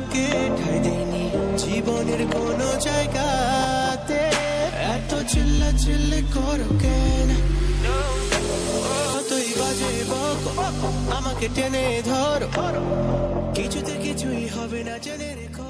কাউকে ঠাই দেয়নি জীবনের কোন জায়গাতে এত চিল্লা চিল্লি করো কেন? আমাকে টেনে ধর। কিছুতে কিছুই হবে না, জেনে রেখো।